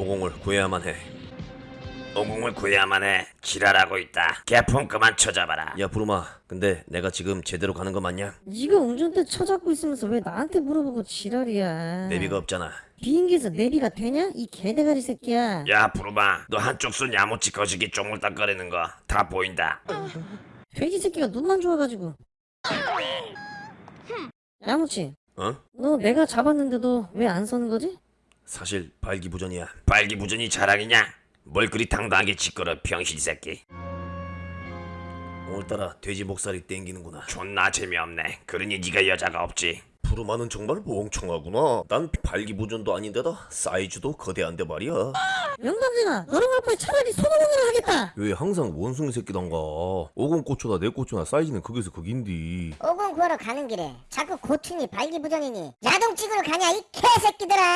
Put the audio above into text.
오공을 구해야만 해. 오공을 구해야만 해. 지랄하고 있다. 개폰 그만 쳐잡아라. 야 부르마, 근데 내가 지금 제대로 가는 거 맞냐? 네가 운전대 쳐잡고 있으면서 왜 나한테 물어보고 지랄이야 내비가 없잖아. 비행기에서 내비가 되냐? 이 개대가리 새끼야 야 부르마, 너 한쪽 손 야무치 거시기 쪼물딱거리는 거 다 보인다. 돼지 새끼가 눈만 좋아가지고 야무치 어? 너 내가 잡았는데도 왜 안 서는 거지? 사실 발기부전이야. 발기부전이 자랑이냐? 뭘 그리 당당하게 짓거려 병신 새끼. 오늘따라 돼지 목살이 땡기는구나. 존나 재미없네. 그러니 네가 여자가 없지. 부르마는 정말 멍청하구나. 난 발기부전도 아닌데다 사이즈도 거대한데 말이야. 영감쟁아 너랑 할 바에 차라리 손오공이나 하겠다 왜 항상 원숭이 새끼단가? 오공 고초다 내 고초나 사이즈는 극에서 극인디. 오공 구하러 가는 길에 자꾸 고충이 발기부전이니 야동 찍으러 가냐 이 개새끼들아